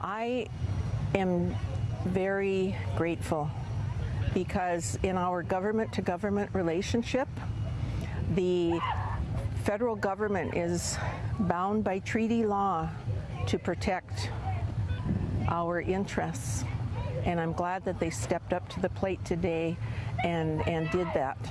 I am very grateful because in our government to government relationship, the federal government is bound by treaty law to protect our interests. And I'm glad that they stepped up to the plate today and, and did that.